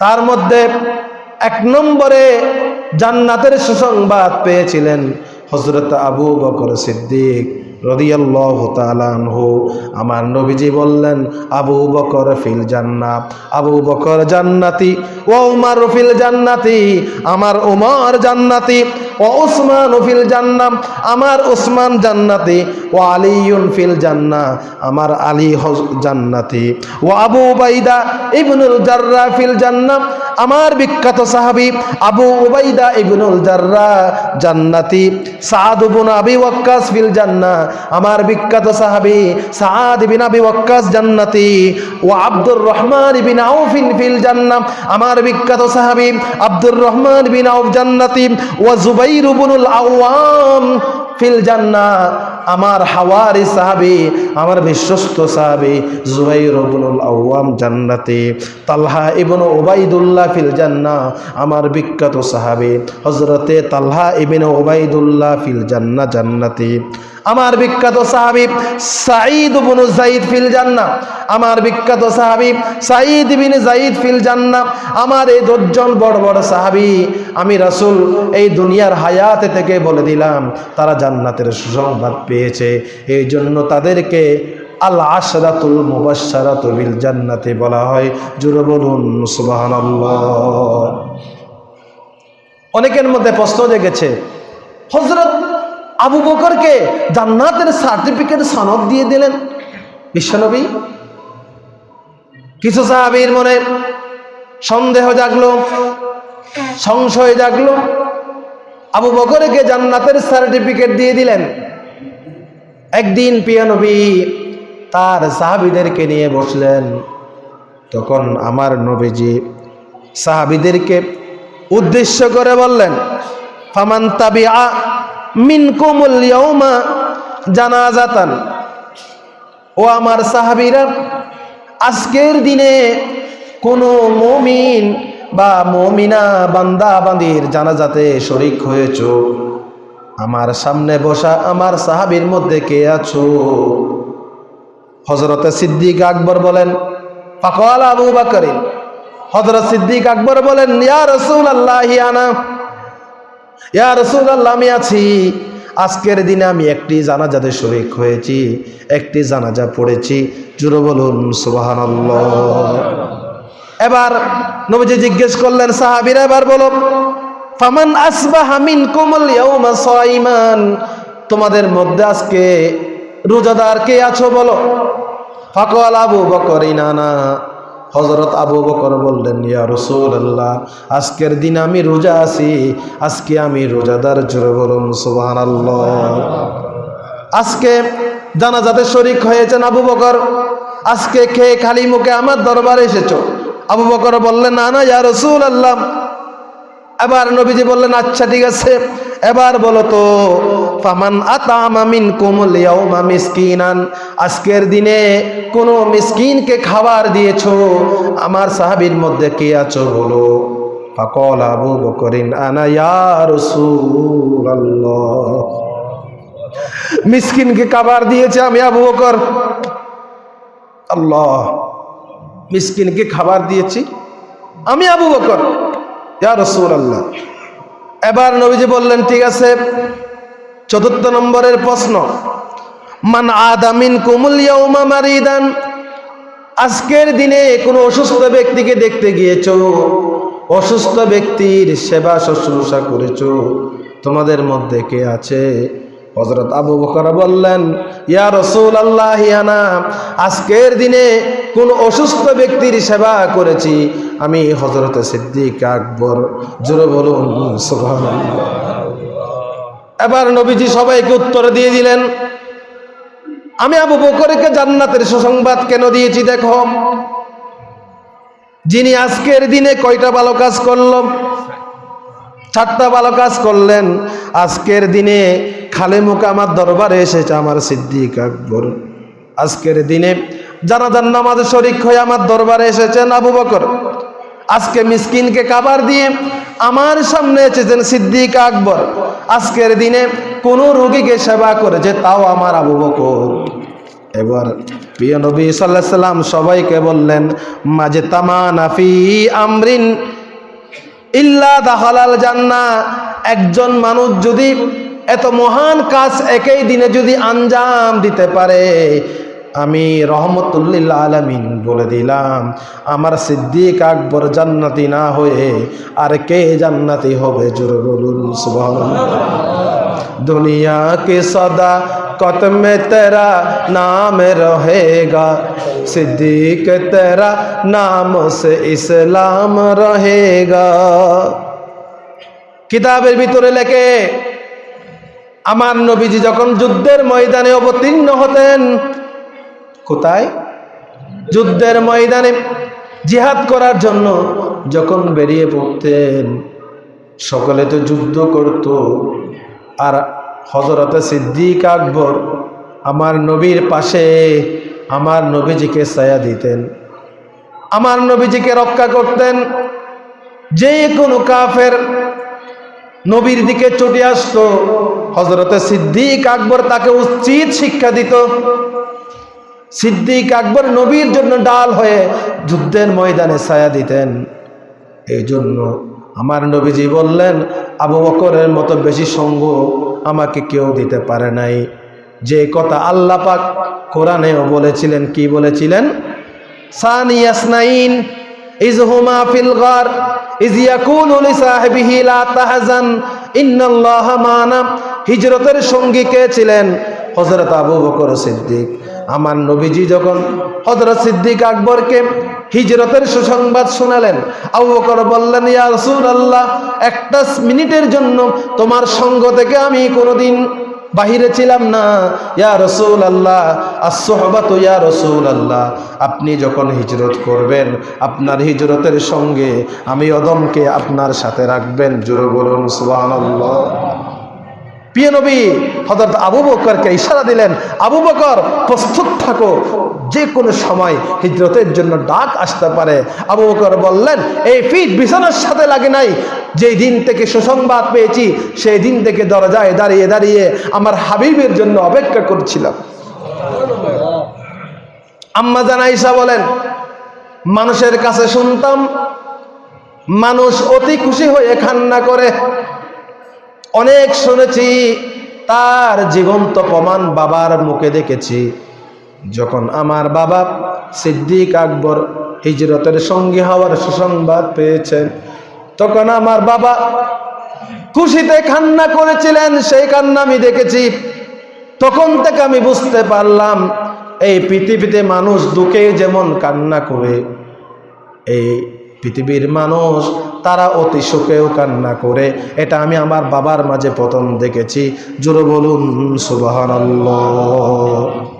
তার মধ্যে এক নম্বরে জান্নাতের সুসংবাদ পেয়েছিলেন হজরত আবু বকর সিদ্দিক। রদিয়াল্লাহ তালানহু আমার নবীজি বললেন, আবু বকর ফিল জান্নাত, আবু বকর জান্নাতি ও উমার ফিল জান্নাতি, আমার উমর জান্নাতি ও উসমান ফিল জান্নাম, আমার উসমান জান্নাতি ও আলিউন ফিল জান্না, আমার আলী জান্নাতি ও আবু উবাইদা ইবনুল জাররা ফিল জান্নাম, আমার বিখ্যাত সাহাবী আবু উবাইদা ইবনুল জাররা জান্নাতি, সাদ আবি ওয়াক্কাস ফিল জান্নাহ আমার বিখ্যাত সাহাবী সাদ বিন আবি ওয়াক্কাস জান্নাতি ও আব্দুর রহমান বিন আউফ ফিল জান্নাহ। আমার বিখ্যাত সাহাবী আব্দুর রহমান বিন আউফ জান্নাতি ও জুবাইর ইবনুল আওয়াম ফিল জান্নাহ। আমার হাওয়ারি সাহাবী, আমার বিশ্বস্ত সাহাবী জুবাইর ইবনুল আওয়াম জান্নাতি। তালহা ইবনু ওবাইদুল্লাহ ফিল জান্নাহ, আমার বিখ্যাত সাহাবী হযরতে তালহা ইবনে ওবাইদুল্লাহ ফিল জান্নাহ জান্নাতি। আমার বিখ্যাত সাহাবী সাঈদ ইবনু যায়েদ ফিল জান্নাহ, আমার বিখ্যাত সাহাবী সাঈদ বিন যায়েদ ফিল জান্নাহ, আমার এই দশজন বড় বড় সাহাবি আমি রাসুল এই দুনিয়ার হায়াতে থেকে বলে দিলাম, তারা জান্নাতের সুসংবাদ পেয়েছে। এই জন্য তাদেরকে আল আশরাতুল মুবাশশারাতু বিল জান্নাতি বলা হয়। জুরে বলুন, সুবহানাল্লাহ। অনেকের মধ্যে প্রশ্ন জেগেছে, হযরত আবু বকরকে জান্নাতের সার্টিফিকেট সনদ দিয়ে দিলেন। বিশ্বনবী কিছু সাহাবীর মনে সন্দেহ জাগলো, সংশয় জাগলো। আবু বকরকে জান্নাতের সার্টিফিকেট দিয়ে দিলেন। একদিন পিয়ানবী তার সাহাবিদেরকে নিয়ে বসলেন। তখন আমার নবীজি সাহাবিদেরকে উদ্দেশ্য করে বললেন, ফামান তাবিআ জানাজাতান। ও আমার সাহাবীরা, আজকের দিনে কোনো মুমিন বা মমিনা বান্দা বান্দির জানাজাতে শরিক হয়েছ? আমার সামনে বসা আমার সাহাবীর মধ্যে কে আছো? হজরতে সিদ্দিক আকবর বলেন, ফাকাল আবু বাকরিন হজরত সিদ্দিক আকবর বলেন, ইয়া রসুল আল্লাহ আনা আমি আছি। আজকের দিনে আমি একটি জানাজাতে শরিক হয়েছি, একটি জানাজা পড়েছি। জুড়ে বলুন সুবাহান এবার নবীজি জিজ্ঞেস করলেন, সাহাবিরা এবার বলো ফামান আসবাহা মিনকুমুল ইয়াউমা সাইমান? তোমাদের মধ্যে আজকে রোজাদার কে আছো বলো? ফাকাল আবু বকর, ইনানা। হজরত আবু বকর বললেন, ইয়া আল্লাহ আজকের দিন আমি রোজা আছি। আজকে আমি রোজাদার জোরে বলুন সুবাহ আজকে জানা যাতে শরিক হয়েছেন আবু বকর। আজকে খেয়ে খালি মুখে আমার দরবারে এসেছ। আবু বকর বললেন, না না, ইয়া রসুল আল্লাহ এবার নবীজি বললেন আচ্ছা ঠিক আছে। এবার বলো তো, ফামান আতামা মিন কুমুল ইয়াউমা মিসকিনান। আজকের দিনে কোন মিসকিনকে খাবার দিয়েছ? আমার সাহাবীর মধ্যে কে আছো বলো? ফাকল আবু বকরিন, আনা ইয়া রাসূলুল্লাহ। মিসকিনকে খাবার দিয়েছে আমি আবু বকর। আল্লাহ, মিসকিনকে খাবার দিয়েছি আমি আবু বকর। ইয়া রসুল আল্লাহ এবার নবীজি বললেন, ঠিক আছে, চতুর্থ নম্বরের প্রশ্ন। মান আদামিন কুমুল ইয়াউমা মারিদান। আজকের দিনে কোনো অসুস্থ ব্যক্তিকে দেখতে গিয়েছ? অসুস্থ ব্যক্তির সেবা শুশ্রূষা করেছ? তোমাদের মধ্যে কে আছে? হজরত আবু বকর বললেন, ইয়া রসুল আল্লাহ আজকের দিনে কোন অসুস্থ ব্যক্তির সেবা করেছি? আমি হজরত সিদ্দিক আকবর, জোরে বলুন এবার নবীজি সবাইকে উত্তর দিয়ে দিলেন, আমি আবু বকরকে জান্নাতের সুসংবাদ কেন দিয়েছি, দেখো? যিনি আজকের দিনে কয়টা ভালো কাজ করল? চারটা ভালো কাজ করলেন। আজকের দিনে খালে মুখে আমার দরবারে এসেছে আমার সিদ্দিক আকবর। আজকের দিনে জানাজান নামাজ শরিক হয়ে আমার দরবারে এসেছেন আবু বকর। আজকে মিসকিনকে কাবার দিয়ে আমার সামনে এসেছেন সিদ্দিক আকবর। আজকের দিনে কোন রোগীকে সেবা করেছে তাও আমার আবু বকর। এবার প্রিয় নবী সাল্লাহ সাল্লাম সবাইকে বললেন মাঝে তামা নাফি আমরিন ইল্লা দাহালাল জান্না একজন মানুষ যদি এত মহান কাজ একই দিনে যদি আঞ্জাম দিতে পারে, আমি রহমতুল্লিল্লা আলমিন বলে দিলাম, আমার সিদ্দিক আকবর জান্নাতি না হয়ে আর কে জান্নাতি হবে জোর বলুন দুনিয়া কে সদা कत में तेरा नाम रहेगा सिद्दीक तेरा नाम से इस्लाम रहेगा কিতাবের ভিতরে লেখে আমার নবীজি যখন যুদ্ধের ময়দানে অবতীর্ণ হতেন কোথায় যুদ্ধের ময়দানে জিহাদ করার জন্য যখন বেরিয়ে পড়তেন সকলে তো যুদ্ধ করত আর হজরতে সিদ্দিক আকবর আমার নবীর পাশে আমার নবীজিকে ছায়া দিতেন। আমার নবীজিকে রক্ষা করতেন। যে কোনো কাফের নবীর দিকে চটে আসতো হজরতে সিদ্দিক আকবর তাকে উচিত শিক্ষা দিত। সিদ্দিক আকবর নবীর জন্য ডাল হয়ে যুদ্ধের ময়দানে ছায়া দিতেন। এই জন্য আমার নবীজি বললেন, আবু বকরের মতো বেশি সঙ্গ আমাকে কেউ দিতে পারে নাই। যে কথা আল্লাহ পাক কোরআনেও বলেছিলেন, কি বলেছিলেন? সানিয়াসনাইন তাহজান হিজরতের সঙ্গী কে ছিলেন? হযরত আবু বকর সিদ্দিক। আমার নবীজি যখন হযরত সিদ্দিক আকবরকে হিজরতের সুসংবাদ শোনালেন, আবু বকর বললেন, ইয়া রাসূলুল্লাহ, একটা মিনিটের জন্য তোমার সঙ্গ থেকে আমি কোনোদিন বাহিরে ছিলাম না। ইয়া রসুল আল্লাহ আসহবাত ইয়া রসুল আল্লাহ আপনি যখন হিজরত করবেন, আপনার হিজরতের সঙ্গে আমি অদমকে আপনার সাথে রাখবেন। জোরে বলুন, সুবহানাল্লাহ। প্রিয় নবী হজরত আবু বকরকে ইশারা দিলেন, আবু বকর, প্রস্তুত থাকো। যে কোনো সময় হিজরতের জন্য ডাক আসতে পারে। আবু বকর বললেন, এই ফিট বিছানার সাথে লাগে নাই। যেই দিন থেকে সুসংবাদ পেয়েছি, সেই দিন থেকে দরজায় দাঁড়িয়ে দাঁড়িয়ে আমার হাবিবের জন্য অপেক্ষা করছিলাম। আম্মা জানাইসা বলেন, মানুষের কাছে শুনতাম, মানুষ অতি খুশি হয়ে খান্না করে। অনেক শুনেছি, তার জীবন্ত প্রমাণ বাবার মুখে দেখেছি। যখন আমার বাবা সিদ্দিক আকবর হিজরতের সঙ্গী হওয়ার সুসংবাদ পেয়েছেন, তখন আমার বাবা খুশিতে কান্না করেছিলেন, সেই কান্না আমি দেখেছি। তখন থেকে আমি বুঝতে পারলাম, এই পৃথিবীতে মানুষ দুঃখে যেমন কান্না করে, এই পৃথিবীর মানুষ, তারা অতি সুখেও কান্না করে। এটা আমি আমার বাবার মাঝে প্রথম দেখেছি। জোরে বলুন সুবাহ